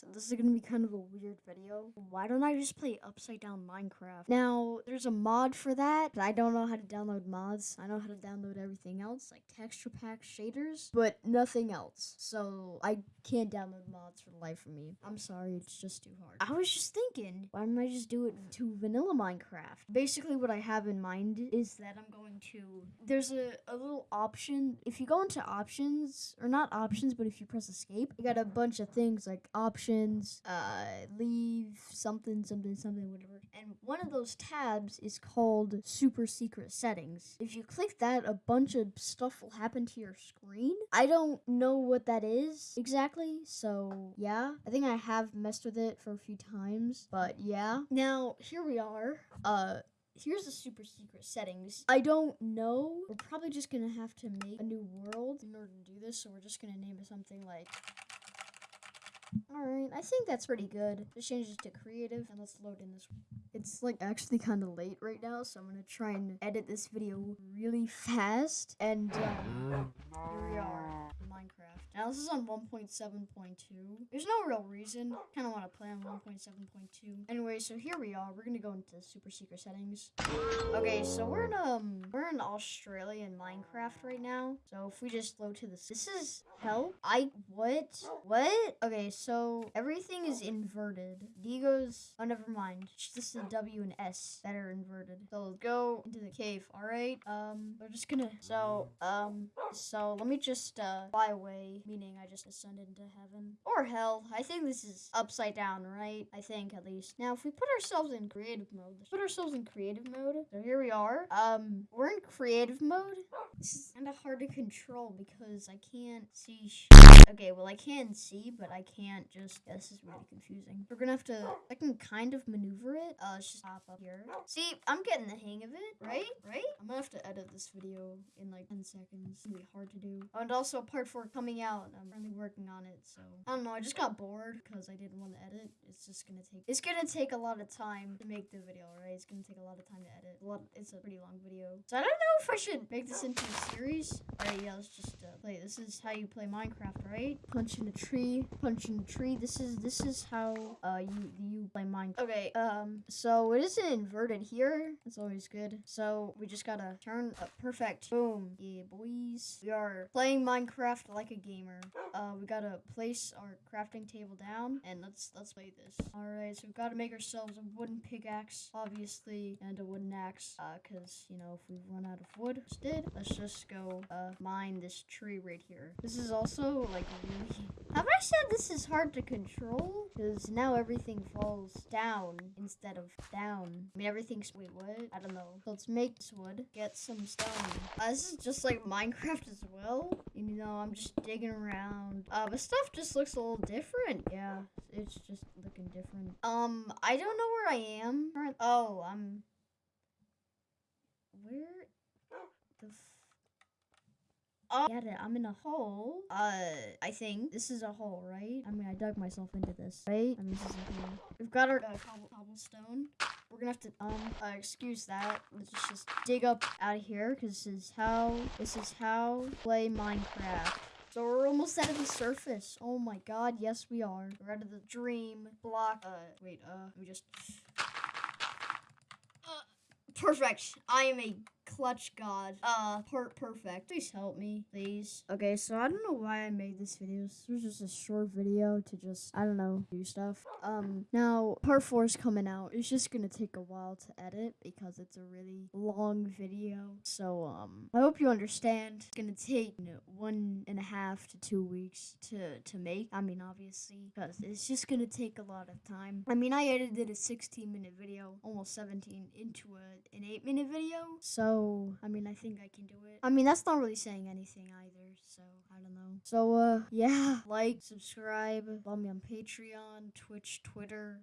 So this is gonna be kind of a weird video. Why don't I just play Upside Down Minecraft? Now, there's a mod for that, but I don't know how to download mods. I know how to download everything else, like texture packs, shaders, but nothing else. So I can't download mods for the life of me. I'm sorry, it's just too hard. I was just thinking, why don't I just do it to vanilla Minecraft? Basically, what I have in mind is that I'm going to. There's a, a little option. If you go into options, or not options, but if you press escape, you got a bunch of things like options options, uh, leave something, something, something, whatever. And one of those tabs is called super secret settings. If you click that, a bunch of stuff will happen to your screen. I don't know what that is exactly, so yeah. I think I have messed with it for a few times, but yeah. Now, here we are. Uh, here's the super secret settings. I don't know. We're probably just gonna have to make a new world in order to do this, so we're just gonna name it something like Alright, I think that's pretty good. Let's change it to creative and let's load in this. It's like actually kind of late right now, so I'm gonna try and edit this video really fast. And um, here we are, this is on 1.7.2. There's no real reason. Kind of want to play on 1.7.2. Anyway, so here we are. We're gonna go into super secret settings. Okay, so we're in um we're in Australian Minecraft right now. So if we just load to this, this is hell. I what what? Okay, so everything is inverted. D goes. Oh, never mind. It's just the W and S that are inverted. So let's go into the cave. All right. Um, we're just gonna. So um, so let me just uh fly away meaning I just ascended into heaven. Or hell. I think this is upside down, right? I think at least. Now, if we put ourselves in creative mode, let's put ourselves in creative mode. So here we are. Um, we're in creative mode. This is kind of hard to control because I can't see. okay, well, I can see, but I can't just. Yeah, this is really confusing. We're gonna have to. I can kind of maneuver it. Uh, let's just hop up here. See, I'm getting the hang of it, right? Right? I'm gonna have to edit this video in like 10 seconds. It's gonna be hard to do. Oh, and also part 4 coming out out. I'm really working on it, so I don't know. I just got bored because I didn't want to edit. It's just gonna take. It's gonna take a lot of time to make the video, right? It's gonna take a lot of time to edit. A lot. It's a pretty long video, so I don't know if I should make this into a series. All right, yeah. Let's just play. This is how you play Minecraft, right? Punch in a tree. Punch in a tree. This is this is how uh you you play Minecraft. Okay. Um. So it isn't inverted here. That's always good. So we just gotta turn up. Perfect. Boom. Yeah, boys. We are playing Minecraft like a gamer. Uh, we gotta place our crafting table down, and let's let's play this. All right, so we've got to make ourselves a wooden pickaxe, obviously, and a wooden axe. Uh, cause you know if we run out of wood, instead, let's just go uh mine this tree right here. This is also like really. Have I said this is hard to control? Because now everything falls down instead of down. I mean, everything's. Wait, what? I don't know. Let's make this wood. Get some stone. Uh, this is just like Minecraft as well. You know, I'm just digging around. Uh, but stuff just looks a little different. Yeah, it's just looking different. Um, I don't know where I am. Oh, I'm. Where the. Oh, get it. I'm in a hole. Uh, I think this is a hole, right? I mean, I dug myself into this, right? I mean, this is a hole. We've got our uh, cobble cobblestone. We're gonna have to um uh, excuse that. Let's just dig up out of here because this is how this is how play Minecraft. So we're almost out of the surface. Oh my god, yes we are. We're out of the dream block. Uh, wait, uh, let me just... Uh, perfect. I am a clutch god. Uh, part perfect. Please help me, please. Okay, so I don't know why I made this video. This was just a short video to just, I don't know, do stuff. Um, now, part four is coming out. It's just gonna take a while to edit because it's a really long video. So, um, I hope you understand. It's gonna take, you know, one and a half to two weeks to, to make. I mean, obviously, because it's just gonna take a lot of time. I mean, I edited a 16 minute video, almost 17, into a, an 8 minute video. So, I mean, I think I can do it. I mean, that's not really saying anything either, so I don't know. So, uh, yeah, like, subscribe, follow me on Patreon, Twitch, Twitter.